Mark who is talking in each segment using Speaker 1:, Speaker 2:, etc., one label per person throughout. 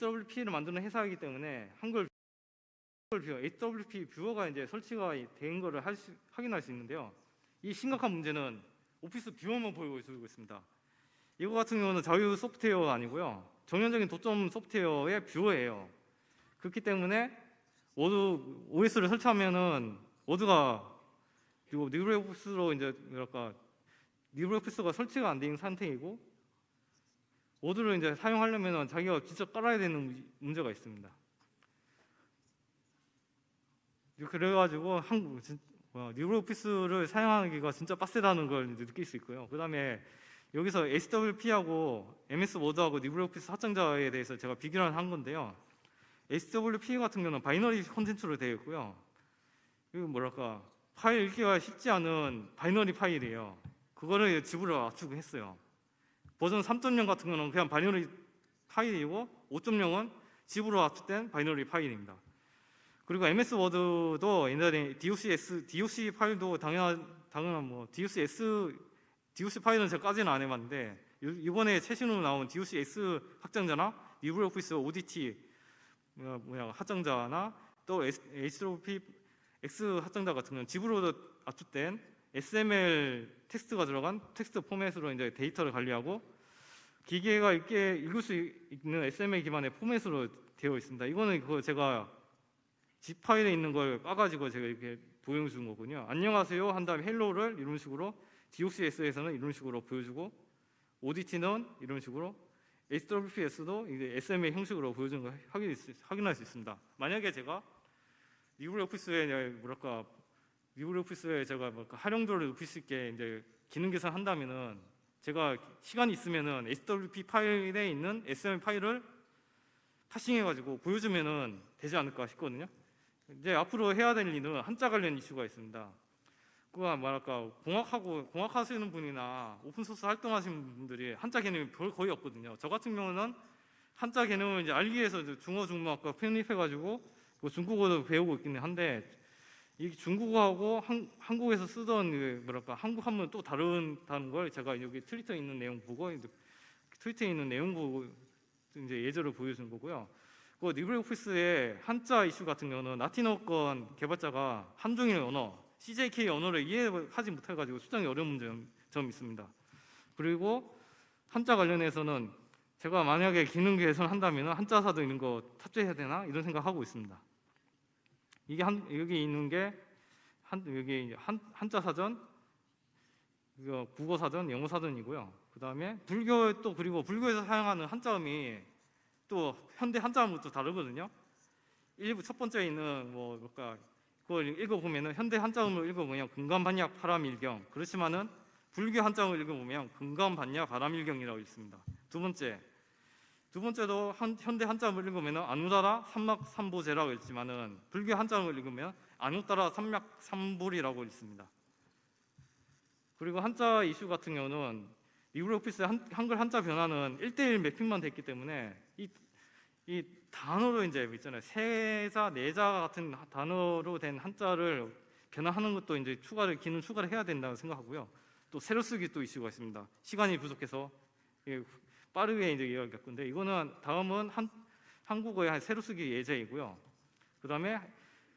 Speaker 1: HWP를 만드는 회사이기 때문에 한글 viewer, HWP 뷰어가 이제 설치가 된 수- 확인할 수 있는데요. 이 심각한 문제는 office viewer만 보이고 있습니다. 이거 같은 경우는 자유 소프트웨어가 아니고요. 전형적인 독점 소프트웨어의 뷰어예요. 그렇기 때문에 워드 OS를 설치하면은 워드가 그리고 LibreOffice로 이제 뭐랄까 LibreOffice가 설치가 안 된 상태이고 워드를 이제 사용하려면은 자기가 직접 깔아야 되는 문제가 있습니다. 그래가지고 한국 진- 뭐야, LibreOffice를 사용하기가 진짜 빡세다는 걸 느낄 수 있고요. 그 다음에 여기서 SWP하고 MS 워드하고 리브레오피스 확장자에 대해서 제가 비교를 한 건데요. HWP 같은 경우는 binary 콘텐츠로 되어 있고요. 이거 뭐랄까 파일 읽기가 쉽지 않은 binary 파일이에요. 그거를 zip으로 압축했어요. 버전 3.0 같은 거는 그냥 binary 파일이고 5.0은 zip으로 압축된 binary 파일입니다. 그리고 MS Word도 옛날에 DOCX, DOC 파일도 당연한 당연한 뭐 DOCX, DOC 파일은 제가까지는 안 해봤는데 요- 이번에 최신으로 나온 DOCX 확장자나 LibreOffice ODT 뭐야, 뭐야 확장자나 또 HWP X 확장자 같은 경우는 zip으로 압축된 XML 텍스트가 들어간 텍스트 포맷으로 이제 데이터를 관리하고 기계가 읽게 읽을 수 있는 XML 기반의 포맷으로 되어 있습니다. 이거는 그거 제가 zip 파일에 있는 걸 까가지고 제가 이렇게 보여준 거군요. 안녕하세요 한 다음에 hello를 이런 식으로 DOCX에서는 이런 식으로 보여주고 ODT는 이런 식으로 HWPX도 이제 XML 형식으로 보여주는 걸 확인할 수, 있습니다. 만약에 제가 리브레오피스에 뭐랄까 리브레오피스에 제가 뭐랄까 활용도를 높일 수 있게 이제 기능 개선 한다면은 제가 시간이 있으면은 SWP 파일에 있는 XML 파일을 파싱해가지고 보여주면은 되지 않을까 싶거든요. 이제 앞으로 해야 될 일은 한자 관련 이슈가 있습니다. 그가 뭐랄까 공학하고 공학하시는 분이나 오픈소스 활동하시는 분들이 한자 개념이 별 거의 없거든요. 저 같은 경우는 한자 개념을 이제 알기 위해서 중어 중문학과 편입해가지고 그 중국어도 배우고 있기는 한데 이 중국어하고 한, 한국에서 쓰던 그 뭐랄까 한국 한문 또 다른다는 걸 제가 여기 트위터에 있는 내용 보고 트위터에 있는 내용 보고 이제 예제를 보여준 거고요. 그 리브레오피스의 한자 이슈 같은 경우는 라틴어권 개발자가 한중일 언어 CJK 언어를 이해하지 못해가지고 수정이 어려운 점, 점 있습니다. 그리고 한자 관련해서는 제가 만약에 기능 개선한다면 한자 사도 이런 거 탑재해야 되나 이런 생각하고 있습니다. 이게 한 여기 있는 게 한 여기 한 한자 사전, 국어 사전, 영어 사전이고요. 그 다음에 불교 또 그리고 불교에서 사용하는 한자음이 또 현대 한자음은 또 다르거든요. 일부 첫 번째 있는 뭐 뭘까 그걸 읽어보면은 현대 한자음을 읽어보면 금감반야 파람일경 그렇지만은 불교 한자음을 읽어보면 금감반야 바람일경이라고 있습니다. 두 번째 두 번째도 한, 현대 한자음을 읽으면 아누다라 삼막 삼보제라고 있지만은 불교 한자음을 읽으면 아누따라 삼막 삼불이라고 있습니다. 그리고 한자 이슈 같은 경우는 리브레오피스 한, 한글 한자 변화는 1대1 매핑만 됐기 때문에 이, 이 단어로 이제 있잖아요. 세자, 네자 같은 단어로 된 한자를 변화하는 것도 이제 추가를 기능 추가를 해야 된다고 생각하고요. 또 새로 쓰기 또 이슈가 있습니다. 시간이 부족해서 예, 빠르게 이제 이야기할 건데 이거는 다음은 한, 한국어의 한 새로 쓰기 예제이고요. 그 다음에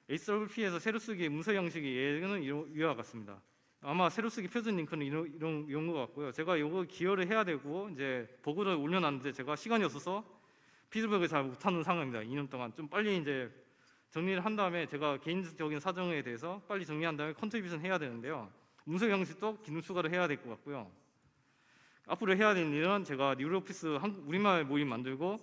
Speaker 1: HWP에서 새로 쓰기 문서 형식의 예제는 이와 같습니다. 아마 새로 쓰기 표준 링크는 이런 이런 이런 것 같고요. 제가 이거 기여를 해야 되고 이제 보고를 올려놨는데 제가 시간이 없어서 피드백을 잘 못하는 상황입니다. 2년 동안 좀 빨리 이제 정리를 한 다음에 제가 개인적인 사정에 대해서 빨리 정리한 다음에 contribution 해야 되는데요. 문서 형식도 기능 추가를 해야 될 것 같고요. 앞으로 해야 될 일은 제가 LibreOffice 한국 우리말 모임 만들고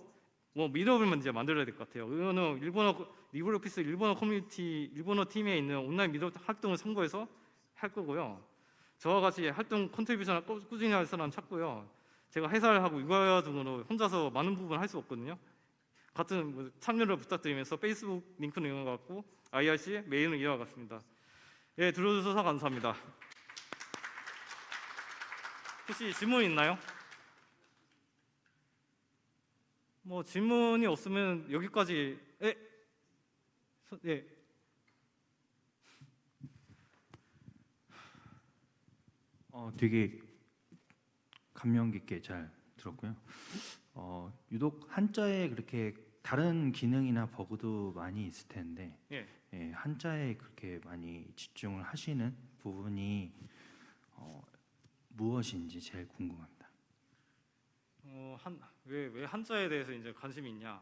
Speaker 1: 뭐 meetup을 이제 만들어야 될 것 같아요. 이거는 일본어 LibreOffice 일본어 커뮤니티 일본어 팀에 있는 온라인 meetup 활동을 참고해서 할 거고요. 저와 같이 활동 contribution을 꾸- 꾸준히 할 사람 찾고요. 제가 회사를 하고 육아 등으로 혼자서 많은 부분 할 수 없거든요. 같은 뭐 참여를 부탁드리면서 페이스북 링크는 이와 같고 IRC 메일은 이와 같습니다. 예, 들어주셔서 감사합니다. 혹시 질문 있나요? 뭐 질문이 없으면 여기까지 예, 서- 예.
Speaker 2: 어, 되게 감명 깊게 잘 들었고요. 어, 유독 한자에 그렇게 다른 기능이나 버그도 많이 있을 텐데
Speaker 1: 예.
Speaker 2: 예, 한자에 그렇게 많이 집중을 하시는 부분이 어, 무엇인지 제일 궁금합니다.
Speaker 1: 어, 어한 왜 왜 한자에 대해서 이제 관심이 있냐?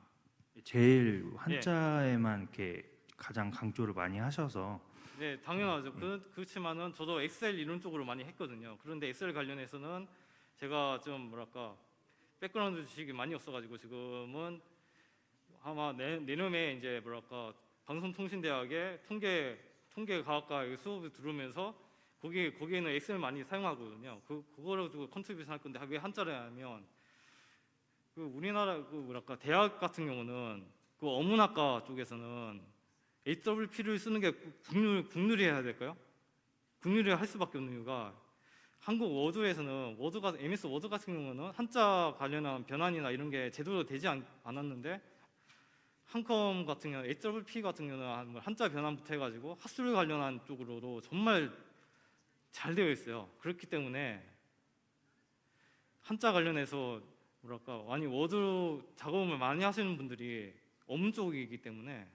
Speaker 2: 제일 한자에만 이렇게 가장 강조를 많이 하셔서
Speaker 1: 네, 당연하죠. 그, 그렇지만은 저도 엑셀 이론 쪽으로 많이 했거든요. 그런데 엑셀 관련해서는 제가 좀 뭐랄까 background 지식이 많이 없어가지고 지금은 아마 내, 내년에 이제 뭐랄까 방송통신대학의 통계 통계과학과 수업을 들으면서 거기 거기에는 Excel 많이 사용하거든요. 그 그거를 두고 contribution 할 건데 왜 한자를 하면 그 우리나라 그 뭐랄까 대학 같은 경우는 그 어문학과 쪽에서는 HWP를 쓰는 게 국룰 국룰이 해야 될까요? 국룰이 할 수밖에 없는 이유가 한국 워드에서는 워드가 MS Word 같은 경우는 한자 관련한 변환이나 이런 게 제대로 되지 않, 않았는데 한컴 같은 경우 HWP 같은 경우는 한- 한자 변환부터 해가지고 학술 관련한 쪽으로도 정말 잘 되어 있어요. 그렇기 때문에 한자 관련해서 뭐랄까 많이 워드 작업을 많이 하시는 분들이 어문 쪽이기 때문에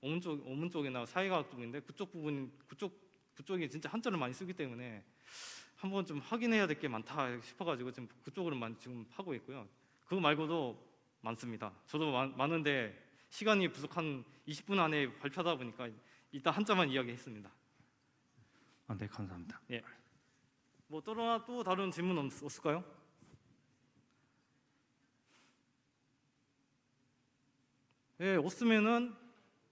Speaker 1: 어문 쪽 어문 쪽이나 사회과학 쪽인데 그쪽 부분 그쪽 그쪽이 진짜 한자를 많이 쓰기 때문에 한번 좀 확인해야 될 게 많다 싶어가지고 지금 그쪽으로 만 지금 하고 있고요. 그거 말고도 많습니다. 저도 많, 많은데 시간이 부족한 20분 안에 발표하다 보니까 일단 한자만 이야기했습니다.
Speaker 2: 아, 네 감사합니다.
Speaker 1: 뭐 또나 또 다른 질문 없, 없을까요? 네 없으면은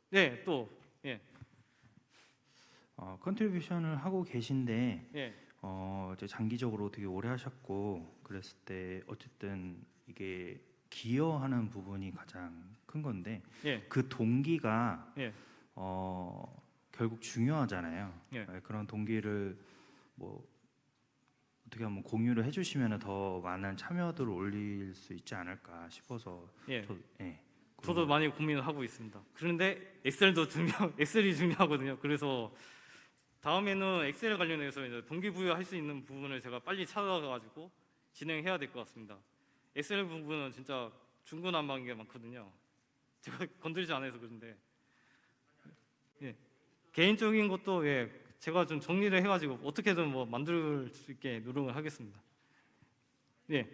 Speaker 1: 네또 예.
Speaker 2: 어, contribution을 하고 계신데
Speaker 1: 예.
Speaker 2: 어, 이제 장기적으로 되게 오래 하셨고 그랬을 때 어쨌든 이게 기여하는 부분이 가장 큰 건데
Speaker 1: 예.
Speaker 2: 그 동기가
Speaker 1: 예.
Speaker 2: 어, 결국 중요하잖아요.
Speaker 1: 예.
Speaker 2: 네, 그런 동기를 뭐 어떻게 한번 공유를 해주시면 더 많은 참여도를 올릴 수 있지 않을까 싶어서
Speaker 1: 예.
Speaker 2: 저, 예.
Speaker 1: 저도 많이 고민을 하고 있습니다. 그런데 엑셀도 중요, 엑셀이 중요하거든요. 그래서 다음에는 엑셀 관련해서 이제 동기부여 할 수 있는 부분을 제가 빨리 찾아가지고 진행해야 될 것 같습니다. 엑셀 부분은 진짜 중구난방인 게 많거든요. 제가 건들지 않아서 그런데 예. 개인적인 것도 예, 제가 좀 정리를 해가지고 어떻게든 뭐 만들 수 있게 노력을 하겠습니다. 예.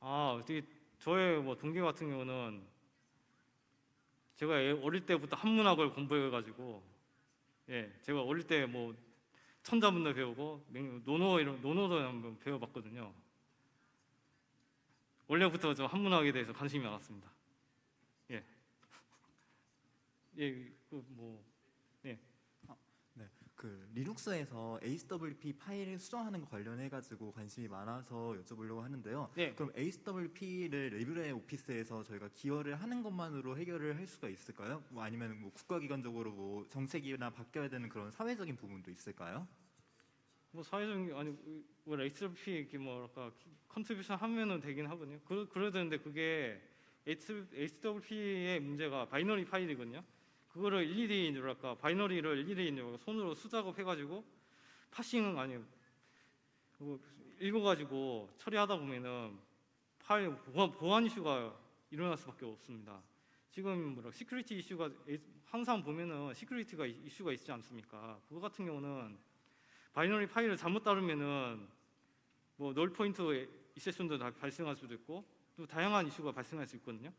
Speaker 1: 아, 저의 뭐 동기 같은 경우는 제가 애- 어릴 때부터 한문학을 공부해가지고 예, 제가 어릴 때 뭐 천자문도 배우고 맹- 논어 이런 논어도 한번 배워봤거든요. 원래부터 저 한문학에 대해서 관심이 많았습니다. 예, 예, 그뭐
Speaker 3: 그 리눅스에서 HWP 파일을 수정하는 거 관련해 가지고 관심이 많아서 여쭤보려고 하는데요.
Speaker 1: 네.
Speaker 3: 그럼 HWP를 리브레 오피스에서 저희가 기여를 하는 것만으로 해결을 할 수가 있을까요? 뭐 아니면 뭐 국가기관적으로 뭐 정책이나 바뀌어야 되는 그런 사회적인 부분도 있을까요?
Speaker 1: 뭐 사회적인 아니 뭐 HWP 이렇게 뭐랄까 contribution 하면은 되긴 하거든요. 그 그래야 되는데 그게 HWP의 문제가 binary 파일이거든요. 그거를 일일이 뭐랄까 binary를 일일이 이제 손으로 수작업 해가지고 parsing 아니 뭐 읽어가지고 처리하다 보면은 파일 보안, 보안 이슈가 일어날 수밖에 없습니다. 지금 뭐라 security 이슈가 항상 보면은 security가 이슈가 있지 않습니까? 그거 같은 경우는 binary 파일을 잘못 다루면은 뭐 null pointer exception도 다 발생할 수도 있고 또 다양한 이슈가 발생할 수 있거든요.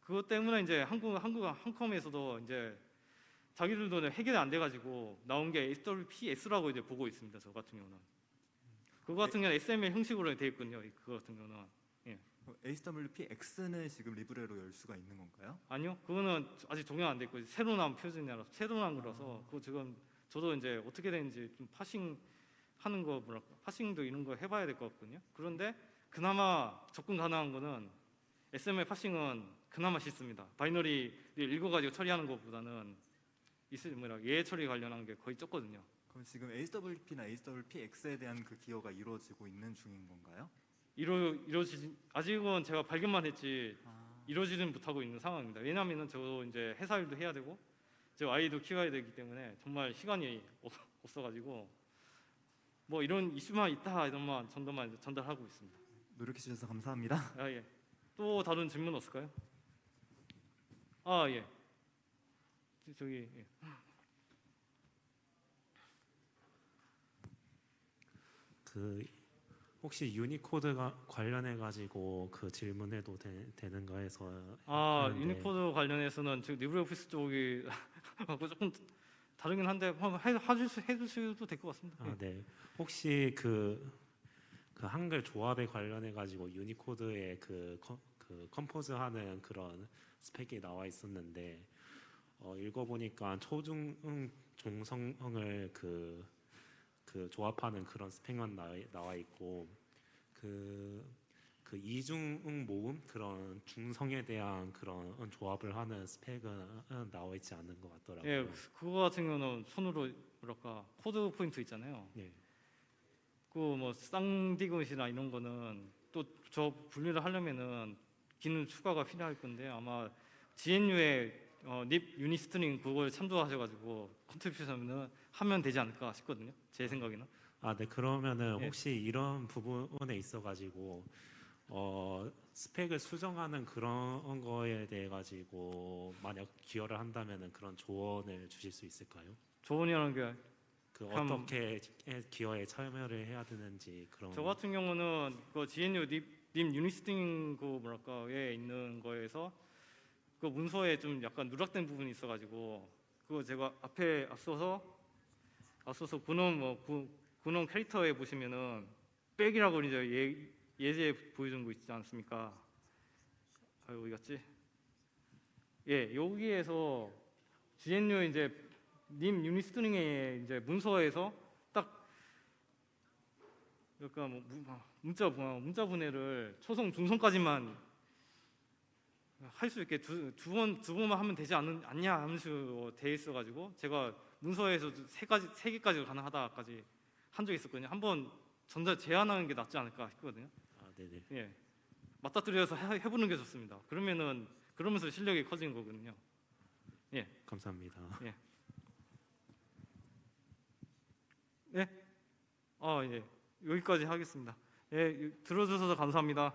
Speaker 1: 그것 때문에 이제 한국 한국 한컴에서도 이제 자기들도 해결이 안 돼가지고 나온 게 HWPX라고 이제 보고 있습니다. 저 같은 경우는 그거 같은 경우는 XML 형식으로 돼 있거든요. 그거 같은 경우는
Speaker 3: HWPX는 지금 Libre로 열 수가 있는 건가요?
Speaker 1: 아니요. 그거는 아직 적용 안 됐고 새로 나온 표준이라서 새로 나온 거라서 그거 지금 저도 이제 어떻게 되는지 좀 parsing 하는 거 뭐랄까 parsing도 이런 거 해봐야 될 것 같거든요. 그런데 그나마 접근 가능한 거는 SML 파싱은 그나마 쉽습니다. binary를 읽어가지고 처리하는 것보다는 있을 뭐라 예외 처리 관련한 게 거의 적거든요.
Speaker 3: 그럼 지금 HWP나 HWPX에 대한 그 기여가 이루어지고 있는 중인 건가요?
Speaker 1: 이루 이루어지 아직은 제가 발견만 했지
Speaker 3: 아,
Speaker 1: 이루어지는 못하고 있는 상황입니다. 왜냐하면은 저 이제 회사 일도 해야 되고 제 아이도 키워야 되기 때문에 정말 시간이 없- 없어가지고 뭐 이런 이슈만 있다 이런만 전달만 전달하고 있습니다.
Speaker 3: 노력해 주셔서 감사합니다.
Speaker 1: 아 예. 또 다른 질문 없을까요? 아 예. 저- 저기 예.
Speaker 4: 그 혹시 유니코드가 관련해 가지고 그 질문해도 되, 되는가 해서
Speaker 1: 아
Speaker 4: 하는데
Speaker 1: 유니코드 관련해서는 지금 LibreOffice 쪽이 조금 다르긴 한데 한번 해, 해줄 수 해주셔도 될 것 같습니다.
Speaker 4: 아,
Speaker 1: 예.
Speaker 4: 네. 혹시 그, 그 한글 조합에 관련해 가지고 유니코드의 그, 컴, 그 compose하는 그런 스펙이 나와 있었는데 어, 읽어보니까 초중 종성을 그, 그 조합하는 그런 스펙만 나와 있고 그, 그 이중 모음 그런 중성에 대한 그런 조합을 하는 스펙은 나와 있지 않는 것 같더라고요.
Speaker 1: 예, 그거 같은 경우는 손으로 뭐랄까 code point 있잖아요.
Speaker 4: 네.
Speaker 1: 그뭐 쌍디귿이나 이런 거는 또 저 분리를 하려면은 기능 추가가 필요할 건데 아마 GNU의 어, libunistring 그걸 참조하셔가지고 contribution은 하면 되지 않을까 싶거든요. 제 생각에는.
Speaker 4: 아, 네. 그러면은
Speaker 1: 예.
Speaker 4: 혹시 이런 부분에 있어 가지고 어, 스펙을 수정하는 그런 거에 대해 가지고 만약 기여를 한다면은 그런 조언을 주실 수 있을까요?
Speaker 1: 조언이라는 게
Speaker 4: 그
Speaker 1: 그럼-
Speaker 4: 어떻게 기여에 참여를 해야 되는지 그런
Speaker 1: 저 같은 경우는 그 GNU lib, libunistring 그 뭐랄까에 있는 거에서 그 문서에 좀 약간 누락된 부분이 있어가지고 그거 제가 앞에 앞서서 앞서서 근원 뭐 구- 근원 캐릭터에 보시면은 백이라고 이제 예, 예제 보여준 거 있지 않습니까? 아 어디 갔지? 예 여기에서 GNU 이제 님 유니스트링의 이제 문서에서 딱 그러니까 뭐 문- 아, 문자 뭐 문자 분해를 초성 중성까지만 할 수 있게 두두번두 번만 하면 되지 않는 않냐 하면서 돼 있어가지고 제가 문서에서 세 가지 세 개까지 가능하다까지 한 적이 있었거든요. 한번 전자 제한하는 게 낫지 않을까 싶거든요.
Speaker 4: 아, 네, 네.
Speaker 1: 예, 맞닥뜨려서 해, 해보는 게 좋습니다. 그러면은 그러면서 실력이 커지는 거거든요.
Speaker 4: 감사합니다.
Speaker 1: 아 예, 여기까지 하겠습니다. 예, 들어주셔서 감사합니다.